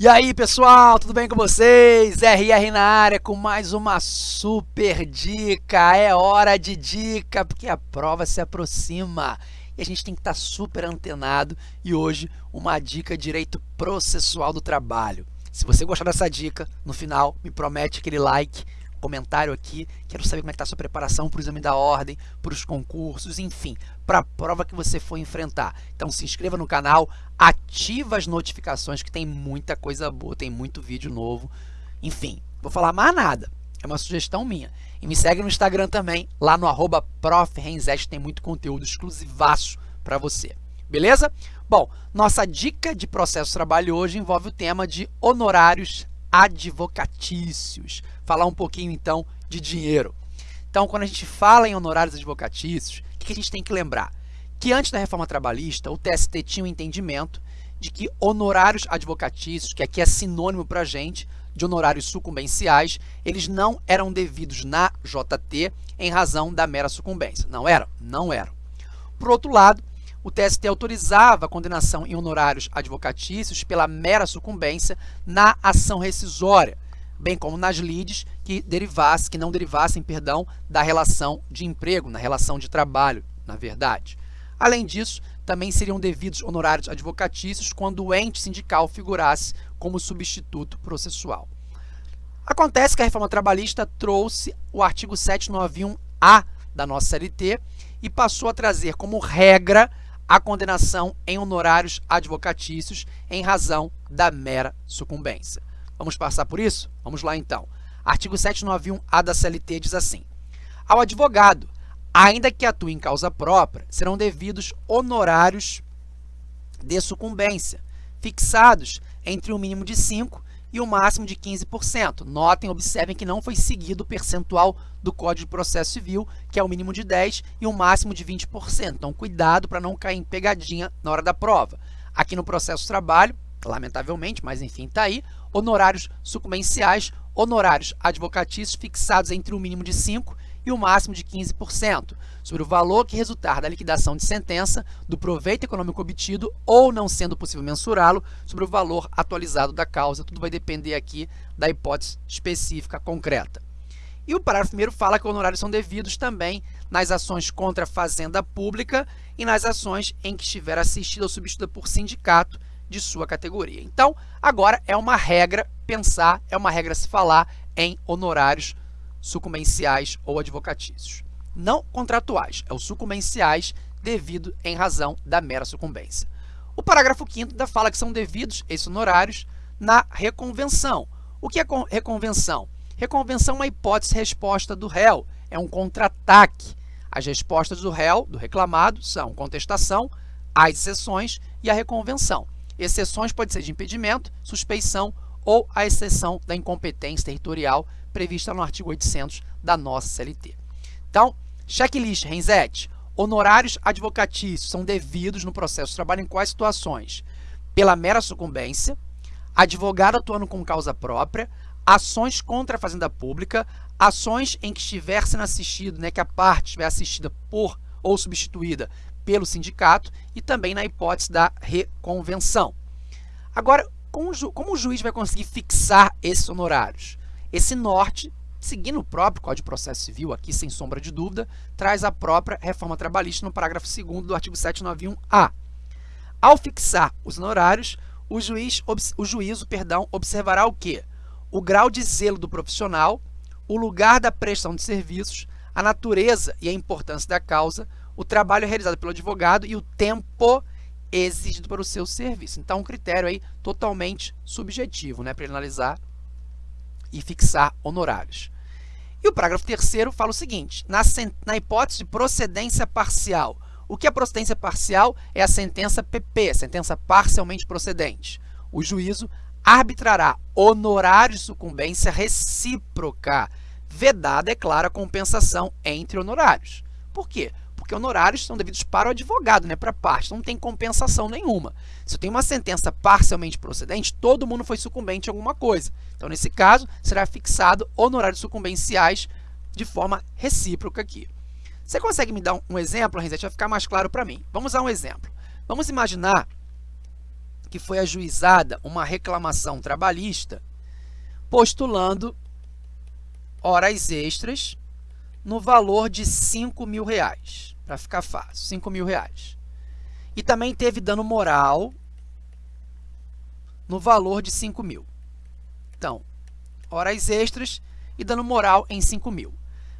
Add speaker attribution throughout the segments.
Speaker 1: E aí pessoal, tudo bem com vocês? RR na área com mais uma super dica. É hora de dica porque a prova se aproxima e a gente tem que estar super antenado. E hoje, uma dica direito processual do trabalho. Se você gostar dessa dica, no final me promete aquele like comentário aqui. Quero saber como é está sua preparação para o exame da ordem, para os concursos, enfim, para a prova que você for enfrentar. Então se inscreva no canal, ativa as notificações que tem muita coisa boa, tem muito vídeo novo. Enfim, vou falar mais nada, é uma sugestão minha. E me segue no Instagram também, lá no arroba tem muito conteúdo exclusivaço para você. Beleza? Bom, nossa dica de processo de trabalho hoje envolve o tema de honorários advocatícios. Falar um pouquinho, então, de dinheiro. Então, quando a gente fala em honorários advocatícios, o que a gente tem que lembrar? Que antes da reforma trabalhista, o TST tinha um entendimento de que honorários advocatícios, que aqui é sinônimo para a gente de honorários sucumbenciais, eles não eram devidos na JT em razão da mera sucumbência. Não eram? Não eram. Por outro lado, o TST autorizava a condenação em honorários advocatícios pela mera sucumbência na ação rescisória, bem como nas lides que derivassem, que não derivassem, perdão, da relação de emprego, na relação de trabalho, na verdade. Além disso, também seriam devidos honorários advocatícios quando o ente sindical figurasse como substituto processual. Acontece que a reforma trabalhista trouxe o artigo 791-A da nossa CLT e passou a trazer como regra a condenação em honorários advocatícios em razão da mera sucumbência. Vamos passar por isso? Vamos lá então. Artigo 791-A da CLT diz assim: Ao advogado, ainda que atue em causa própria, serão devidos honorários de sucumbência, fixados entre um mínimo de 5 e o máximo de 15%. Notem, observem que não foi seguido o percentual do Código de Processo Civil, que é o mínimo de 10% e o máximo de 20%. Então, cuidado para não cair em pegadinha na hora da prova. Aqui no processo de trabalho, lamentavelmente, mas enfim, está aí, honorários sucumbenciais, honorários advocatícios fixados entre o mínimo de 5% e o máximo de 15%, sobre o valor que resultar da liquidação de sentença, do proveito econômico obtido ou não sendo possível mensurá-lo, sobre o valor atualizado da causa. Tudo vai depender aqui da hipótese específica concreta. E o parágrafo primeiro fala que honorários são devidos também nas ações contra a fazenda pública e nas ações em que estiver assistida ou substituída por sindicato de sua categoria. Então, agora é uma regra pensar, é uma regra se falar em honorários sucumbenciais ou advocatícios. Não contratuais, é os sucumbenciais devido em razão da mera sucumbência. O parágrafo 5 da fala que são devidos esses honorários na reconvenção. O que é reconvenção? Reconvenção é uma hipótese-resposta do réu, é um contra-ataque. As respostas do réu, do reclamado, são contestação, as exceções e a reconvenção. Exceções pode ser de impedimento, suspeição ou a exceção da incompetência territorial prevista no artigo 800 da nossa CLT. Então, checklist, Renzete. Honorários advocatícios são devidos no processo de trabalho em quais situações? Pela mera sucumbência, advogado atuando com causa própria, ações contra a fazenda pública, ações em que estiver sendo assistido, né, que a parte estiver assistida por ou substituída pelo sindicato e também na hipótese da reconvenção. Agora, como o juiz vai conseguir fixar esses honorários? Esse norte, seguindo o próprio Código de Processo Civil, aqui sem sombra de dúvida, traz a própria reforma trabalhista no parágrafo 2 do artigo 791-A. Ao fixar os honorários, o, juiz, o juízo perdão, observará o quê? O grau de zelo do profissional, o lugar da prestação de serviços, a natureza e a importância da causa, o trabalho realizado pelo advogado e o tempo exigido para o seu serviço. Então, um critério aí totalmente subjetivo né, para analisar e fixar honorários. E o parágrafo terceiro fala o seguinte, na, na hipótese de procedência parcial, o que é procedência parcial? É a sentença PP, sentença parcialmente procedente. O juízo arbitrará honorários de sucumbência recíproca, vedada, é clara, a compensação entre honorários. Por quê? Porque honorários são devidos para o advogado, né, para a parte, não tem compensação nenhuma. Se eu tenho uma sentença parcialmente procedente, todo mundo foi sucumbente a alguma coisa. Então, nesse caso, será fixado honorários sucumbenciais de forma recíproca aqui. Você consegue me dar um, exemplo, Renzete? Vai ficar mais claro para mim. Vamos a um exemplo. Vamos imaginar que foi ajuizada uma reclamação trabalhista postulando horas extras no valor de 5 mil reais, para ficar fácil, 5 mil reais. E também teve dano moral no valor de 5 mil. Então, horas extras e dano moral em 5 mil.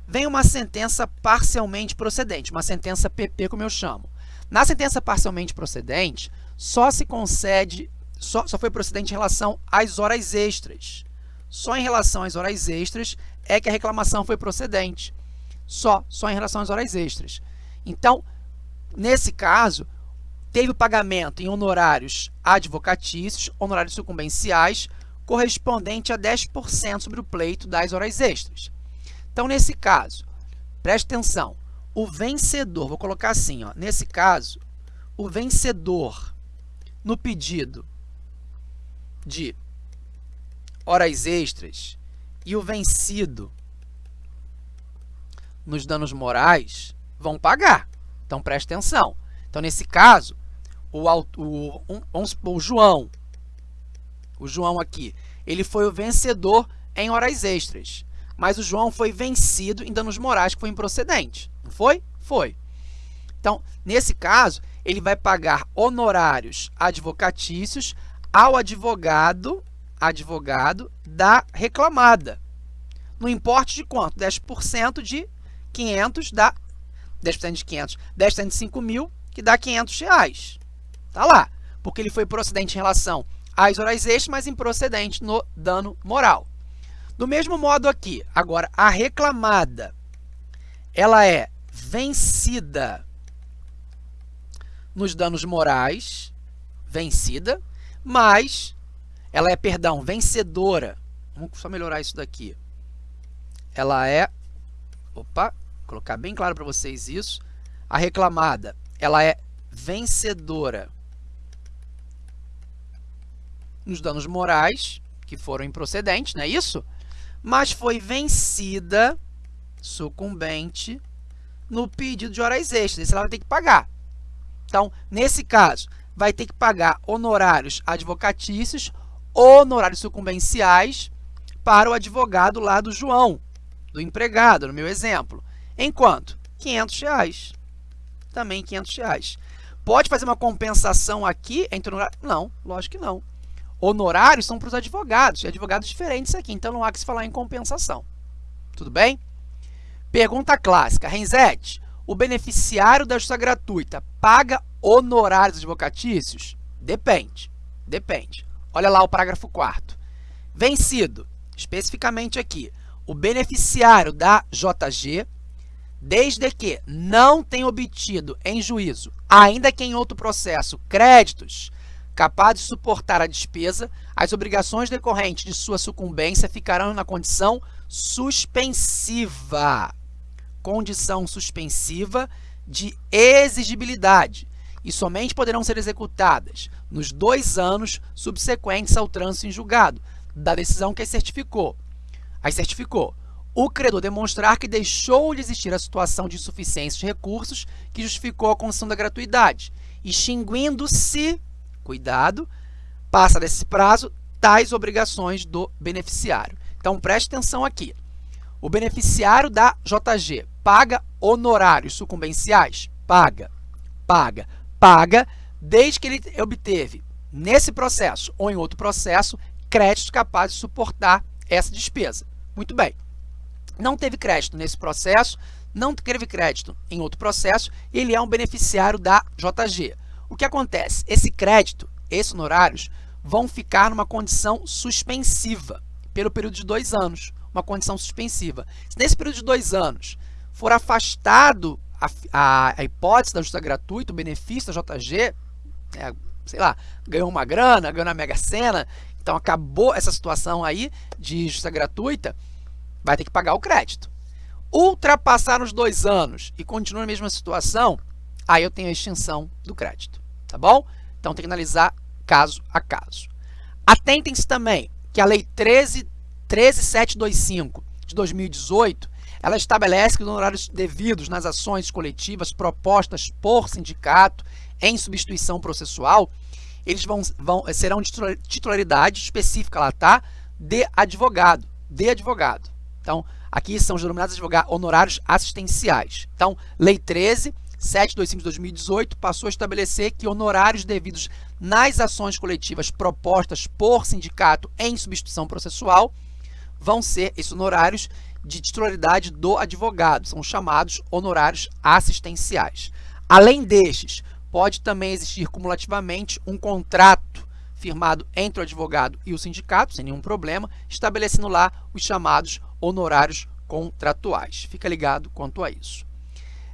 Speaker 1: Vem uma sentença parcialmente procedente, uma sentença PP, como eu chamo. Na sentença parcialmente procedente, só se concede, só, só foi procedente em relação às horas extras. Só em relação às horas extras é que a reclamação foi procedente. Só, só em relação às horas extras. Então, nesse caso, teve o pagamento em honorários advocatícios, honorários sucumbenciais, correspondente a 10% sobre o pleito das horas extras. Então, nesse caso, preste atenção, o vencedor, vou colocar assim, ó, nesse caso, o vencedor no pedido de horas extras e o vencido nos danos morais vão pagar. Então, preste atenção. Então, nesse caso, o, o, um, o João, o João aqui, ele foi o vencedor em horas extras. Mas o João foi vencido em danos morais, que foi improcedente. Não foi? Foi. Então, nesse caso, ele vai pagar honorários advocatícios ao advogado advogado da reclamada. No importe de quanto? 10% de 500 dá 10% de 500, 10% de 5 mil, que dá 500 reais. Tá lá, porque ele foi procedente em relação às horas extras, mas improcedente no dano moral. Do mesmo modo aqui, agora, a reclamada, ela é vencida nos danos morais, vencida, mas ela é, perdão, vencedora. Vamos só melhorar isso daqui. Ela é, opa, colocar bem claro para vocês isso. A reclamada, ela é vencedora nos danos morais, que foram improcedentes, não é isso? Mas foi vencida, sucumbente, no pedido de horas extras. Isso ela vai ter que pagar. Então, nesse caso, vai ter que pagar honorários advocatícios honorários sucumbenciais para o advogado lá do João, do empregado, no meu exemplo. Enquanto? 500 reais. Também 500 reais. Pode fazer uma compensação aqui entre honorários? Não, lógico que não. Honorários são para os advogados, advogados diferentes aqui, então não há que se falar em compensação. Tudo bem? Pergunta clássica. Renzete, o beneficiário da justiça gratuita paga honorários advocatícios? Depende, depende. Olha lá o parágrafo 4 Vencido, especificamente aqui, o beneficiário da JG, desde que não tenha obtido em juízo, ainda que em outro processo, créditos capazes de suportar a despesa, as obrigações decorrentes de sua sucumbência ficarão na condição suspensiva. Condição suspensiva de exigibilidade, e somente poderão ser executadas nos dois anos subsequentes ao trânsito em julgado da decisão que as certificou. As certificou. O credor demonstrar que deixou de existir a situação de insuficiência de recursos que justificou a concessão da gratuidade, extinguindo-se, cuidado, passa desse prazo, tais obrigações do beneficiário. Então, preste atenção aqui. O beneficiário da JG paga honorários sucumbenciais? Paga. Paga paga desde que ele obteve, nesse processo ou em outro processo, créditos capazes de suportar essa despesa. Muito bem. Não teve crédito nesse processo, não teve crédito em outro processo, ele é um beneficiário da JG. O que acontece? Esse crédito, esses honorários, vão ficar numa condição suspensiva pelo período de dois anos, uma condição suspensiva. Se nesse período de dois anos for afastado a, a, a hipótese da justiça gratuita, o benefício da JG, é, sei lá, ganhou uma grana, ganhou na Mega Sena, então acabou essa situação aí de justiça gratuita, vai ter que pagar o crédito. Ultrapassar os dois anos e continua na mesma situação, aí eu tenho a extinção do crédito, tá bom? Então tem que analisar caso a caso. Atentem-se também que a Lei 13, 13725 de 2018 ela estabelece que os honorários devidos nas ações coletivas propostas por sindicato em substituição processual, eles vão, vão serão de titularidade específica lá, tá? De advogado, de advogado. Então, aqui são os denominados honorários assistenciais. Então, Lei 13, 725 de 2018 passou a estabelecer que honorários devidos nas ações coletivas propostas por sindicato em substituição processual vão ser esses honorários de titularidade do advogado, são chamados honorários assistenciais. Além destes, pode também existir cumulativamente um contrato firmado entre o advogado e o sindicato, sem nenhum problema, estabelecendo lá os chamados honorários contratuais. Fica ligado quanto a isso.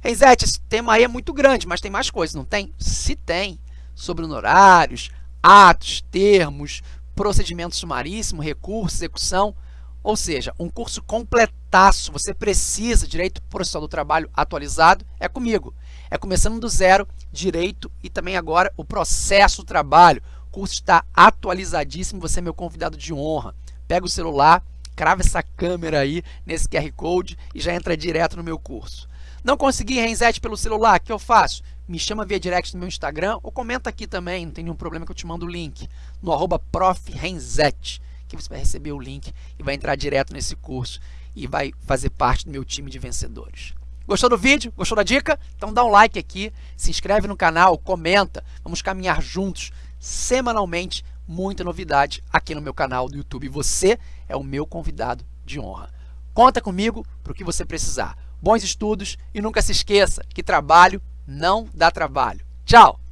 Speaker 1: Renzete, esse tema aí é muito grande, mas tem mais coisas, não tem? Se tem, sobre honorários, atos, termos, procedimento sumaríssimo, recurso, execução, ou seja, um curso completaço, você precisa, Direito Processual do Trabalho atualizado, é comigo. É começando do zero, Direito e também agora o Processo do Trabalho. O curso está atualizadíssimo, você é meu convidado de honra. Pega o celular, crava essa câmera aí nesse QR Code e já entra direto no meu curso. Não consegui Renzete pelo celular, o que eu faço? Me chama via direct no meu Instagram ou comenta aqui também, não tem nenhum problema que eu te mando o link, no arroba que você vai receber o link e vai entrar direto nesse curso e vai fazer parte do meu time de vencedores. Gostou do vídeo? Gostou da dica? Então dá um like aqui, se inscreve no canal, comenta, vamos caminhar juntos semanalmente, muita novidade aqui no meu canal do YouTube. Você é o meu convidado de honra. Conta comigo para o que você precisar bons estudos e nunca se esqueça que trabalho não dá trabalho. Tchau!